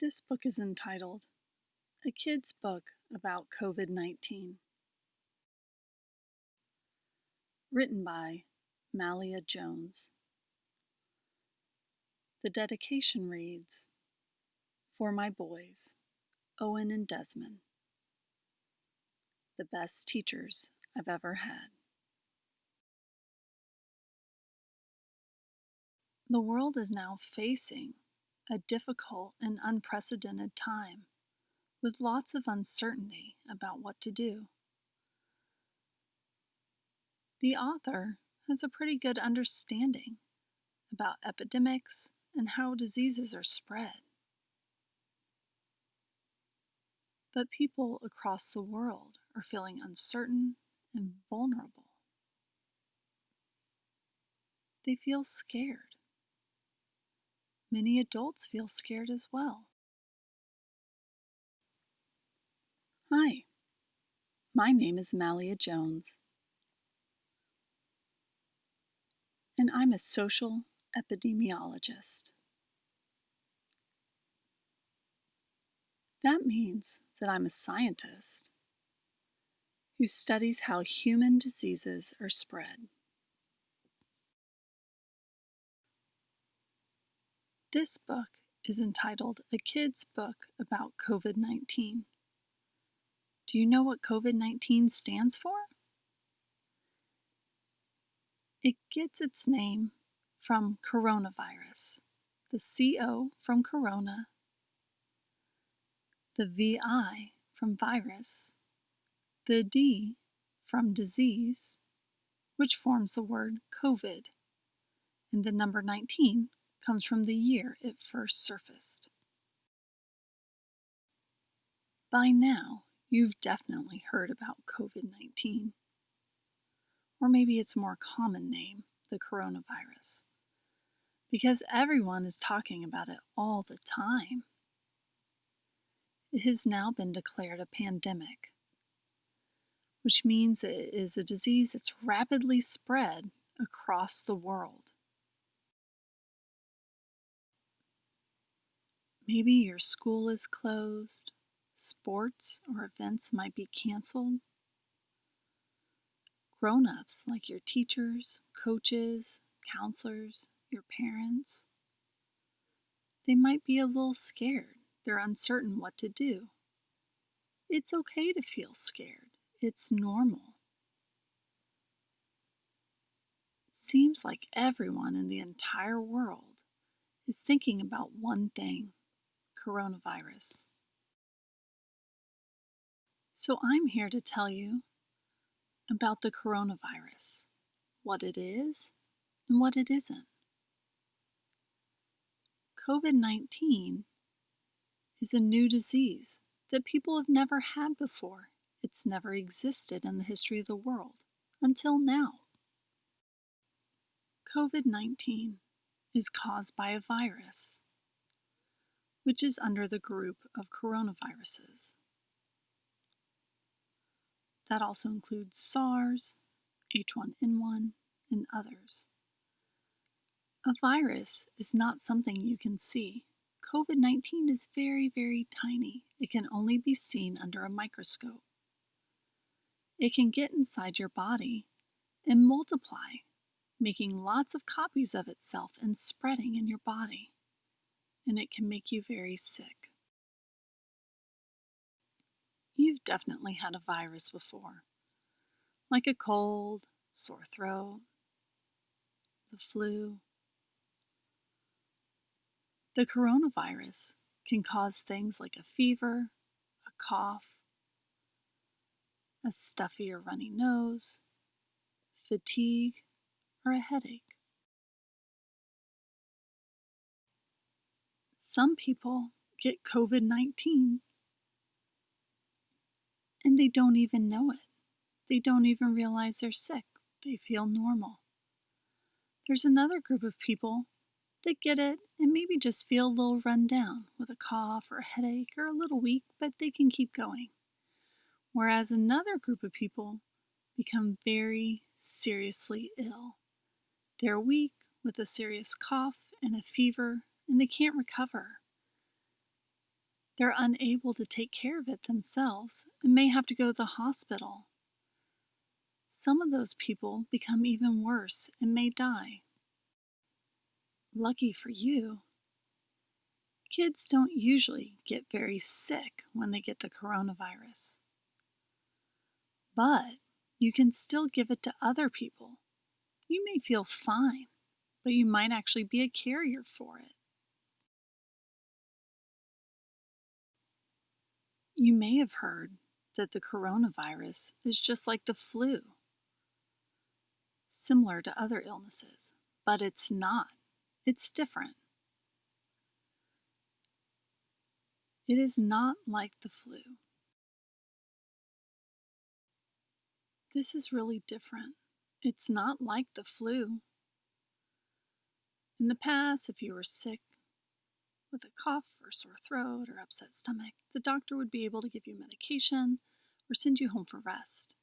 This book is entitled A Kid's Book About COVID 19. Written by Malia Jones. The dedication reads For my boys, Owen and Desmond, the best teachers I've ever had. The world is now facing a difficult and unprecedented time with lots of uncertainty about what to do. The author has a pretty good understanding about epidemics and how diseases are spread. But people across the world are feeling uncertain and vulnerable. They feel scared. Many adults feel scared as well. Hi, my name is Malia Jones, and I'm a social epidemiologist. That means that I'm a scientist who studies how human diseases are spread. This book is entitled A Kid's Book About COVID 19. Do you know what COVID 19 stands for? It gets its name from coronavirus, the CO from corona, the VI from virus, the D from disease, which forms the word COVID, and the number 19 comes from the year it first surfaced. By now, you've definitely heard about COVID 19. Or maybe its more common name, the coronavirus. Because everyone is talking about it all the time. It has now been declared a pandemic, which means it is a disease that's rapidly spread across the world. Maybe your school is closed, sports or events might be canceled. Grown ups, like your teachers, coaches, counselors, your parents, they might be a little scared. They're uncertain what to do. It's okay to feel scared, it's normal. Seems like everyone in the entire world is thinking about one thing coronavirus. So I'm here to tell you about the coronavirus, what it is and what it isn't. COVID 19 is a new disease that people have never had before. It's never existed in the history of the world until now. COVID 19 is caused by a virus which is under the group of coronaviruses. That also includes SARS, H1N1, and others. A virus is not something you can see. COVID 19 is very, very tiny. It can only be seen under a microscope. It can get inside your body and multiply, making lots of copies of itself and spreading in your body and it can make you very sick. You've definitely had a virus before, like a cold, sore throat, the flu. The coronavirus can cause things like a fever, a cough, a stuffy or runny nose, fatigue, or a headache. Some people get COVID 19 and they don't even know it. They don't even realize they're sick. They feel normal. There's another group of people that get it and maybe just feel a little run down with a cough or a headache or a little weak, but they can keep going. Whereas another group of people become very seriously ill. They're weak with a serious cough and a fever and they can't recover. They're unable to take care of it themselves and may have to go to the hospital. Some of those people become even worse and may die. Lucky for you, kids don't usually get very sick when they get the coronavirus. But you can still give it to other people. You may feel fine, but you might actually be a carrier for it. You may have heard that the coronavirus is just like the flu, similar to other illnesses, but it's not. It's different. It is not like the flu. This is really different. It's not like the flu. In the past, if you were sick with a cough or sore throat or upset stomach, the doctor would be able to give you medication or send you home for rest.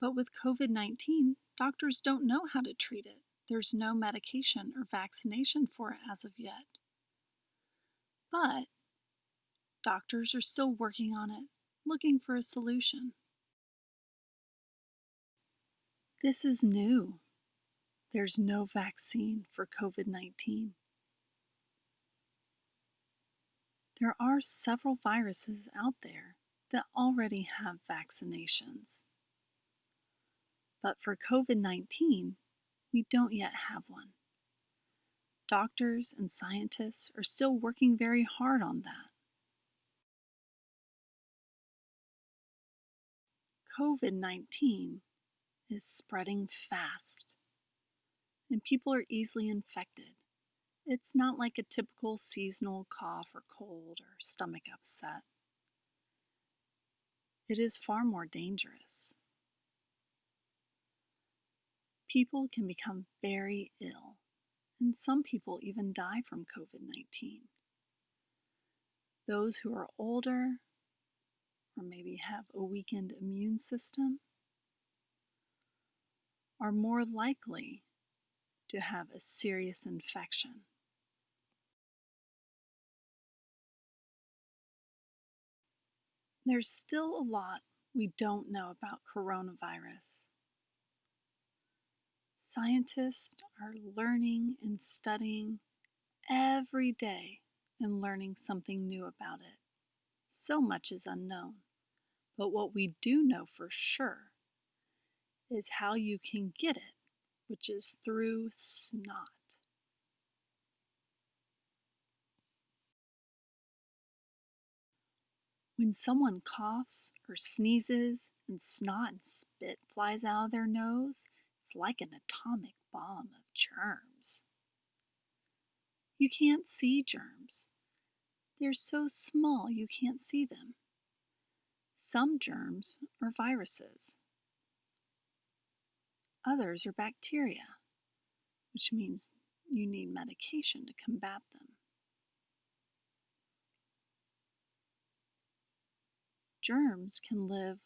But with COVID 19, doctors don't know how to treat it. There's no medication or vaccination for it as of yet. But doctors are still working on it, looking for a solution. This is new. There's no vaccine for COVID 19. There are several viruses out there that already have vaccinations. But for COVID 19, we don't yet have one. Doctors and scientists are still working very hard on that. COVID 19 is spreading fast, and people are easily infected. It's not like a typical seasonal cough or cold or stomach upset. It is far more dangerous. People can become very ill, and some people even die from COVID 19. Those who are older or maybe have a weakened immune system are more likely to have a serious infection. There's still a lot we don't know about coronavirus. Scientists are learning and studying every day and learning something new about it. So much is unknown. But what we do know for sure is how you can get it, which is through snot. When someone coughs or sneezes and snot and spit flies out of their nose, it's like an atomic bomb of germs. You can't see germs. They're so small you can't see them. Some germs are viruses. Others are bacteria, which means you need medication to combat them. Germs can live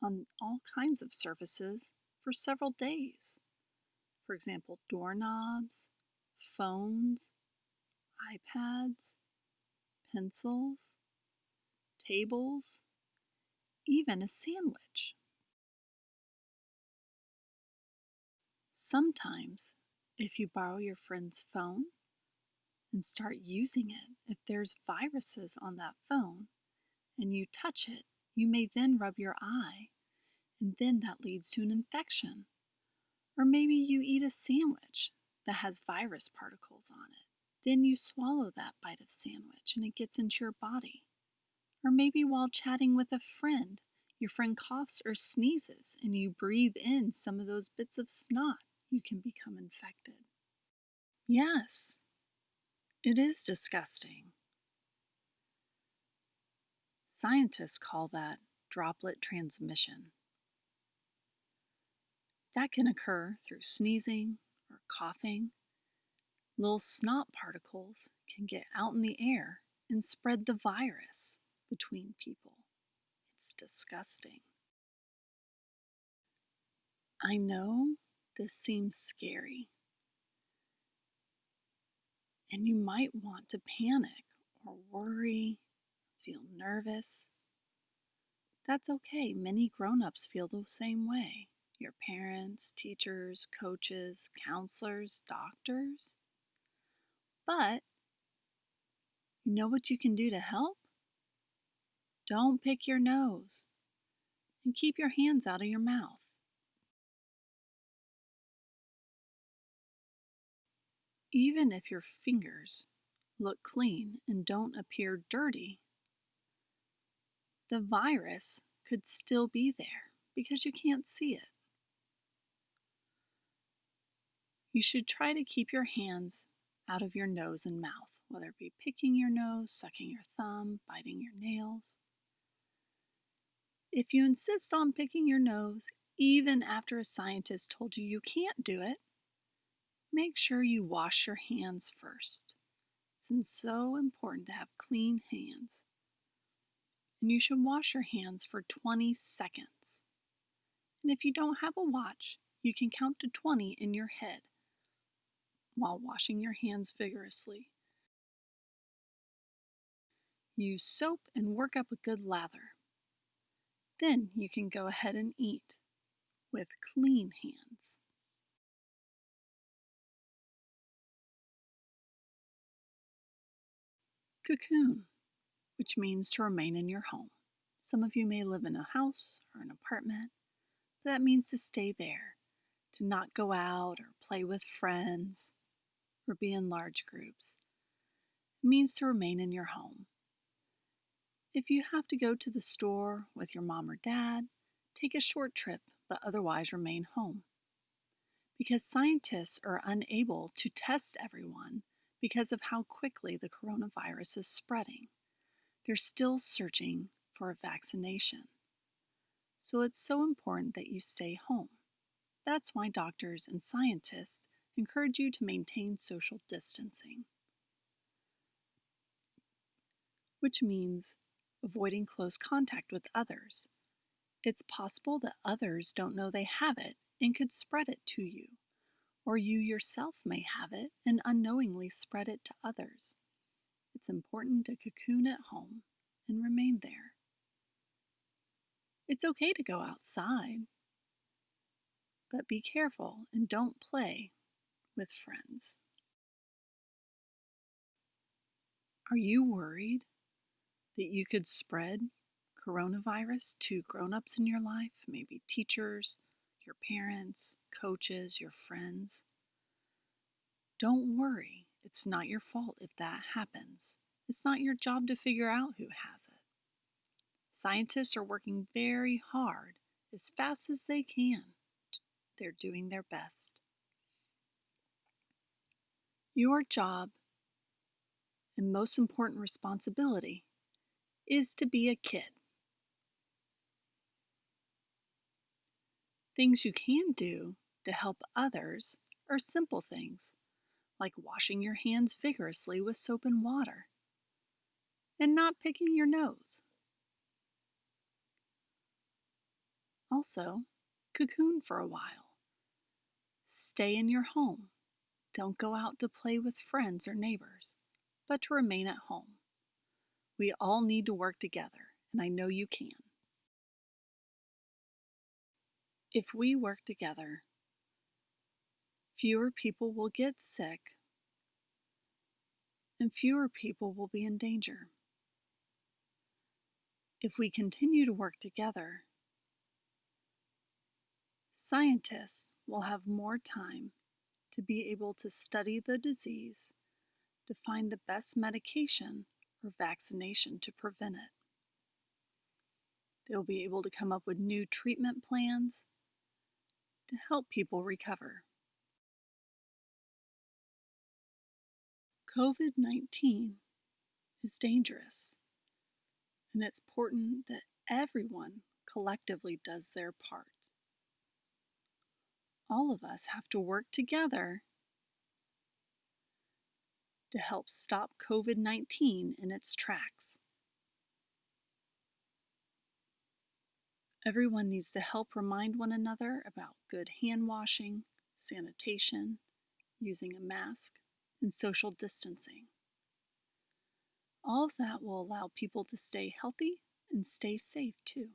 on all kinds of surfaces for several days. For example, doorknobs, phones, iPads, pencils, tables, even a sandwich. Sometimes, if you borrow your friend's phone and start using it, if there's viruses on that phone, and you touch it, you may then rub your eye, and then that leads to an infection. Or maybe you eat a sandwich that has virus particles on it. Then you swallow that bite of sandwich and it gets into your body. Or maybe while chatting with a friend, your friend coughs or sneezes and you breathe in some of those bits of snot, you can become infected. Yes, it is disgusting. Scientists call that droplet transmission. That can occur through sneezing or coughing. Little snot particles can get out in the air and spread the virus between people. It's disgusting. I know this seems scary, and you might want to panic or worry feel nervous. That's okay. Many grown ups feel the same way. Your parents, teachers, coaches, counselors, doctors. But you know what you can do to help? Don't pick your nose and keep your hands out of your mouth. Even if your fingers look clean and don't appear dirty, the virus could still be there because you can't see it. You should try to keep your hands out of your nose and mouth, whether it be picking your nose, sucking your thumb, biting your nails. If you insist on picking your nose, even after a scientist told you you can't do it, make sure you wash your hands first. It's so important to have clean hands. And you should wash your hands for 20 seconds. And if you don't have a watch, you can count to 20 in your head while washing your hands vigorously. Use soap and work up a good lather. Then you can go ahead and eat with clean hands. Cocoon, which means to remain in your home. Some of you may live in a house or an apartment, but that means to stay there, to not go out or play with friends or be in large groups. It means to remain in your home. If you have to go to the store with your mom or dad, take a short trip, but otherwise remain home. Because scientists are unable to test everyone, because of how quickly the coronavirus is spreading. They're still searching for a vaccination. So it's so important that you stay home. That's why doctors and scientists encourage you to maintain social distancing, which means avoiding close contact with others. It's possible that others don't know they have it and could spread it to you or you yourself may have it and unknowingly spread it to others. It's important to cocoon at home and remain there. It's okay to go outside, but be careful and don't play with friends. Are you worried that you could spread coronavirus to grown ups in your life, maybe teachers, your parents, coaches, your friends. Don't worry, it's not your fault if that happens. It's not your job to figure out who has it. Scientists are working very hard, as fast as they can. They're doing their best. Your job and most important responsibility is to be a kid. Things you can do to help others are simple things, like washing your hands vigorously with soap and water, and not picking your nose. Also, cocoon for a while. Stay in your home. Don't go out to play with friends or neighbors, but to remain at home. We all need to work together, and I know you can. If we work together, fewer people will get sick and fewer people will be in danger. If we continue to work together, scientists will have more time to be able to study the disease to find the best medication or vaccination to prevent it. They'll be able to come up with new treatment plans to help people recover. COVID 19 is dangerous, and it's important that everyone collectively does their part. All of us have to work together to help stop COVID 19 in its tracks. Everyone needs to help remind one another about good hand washing, sanitation, using a mask, and social distancing. All of that will allow people to stay healthy and stay safe too.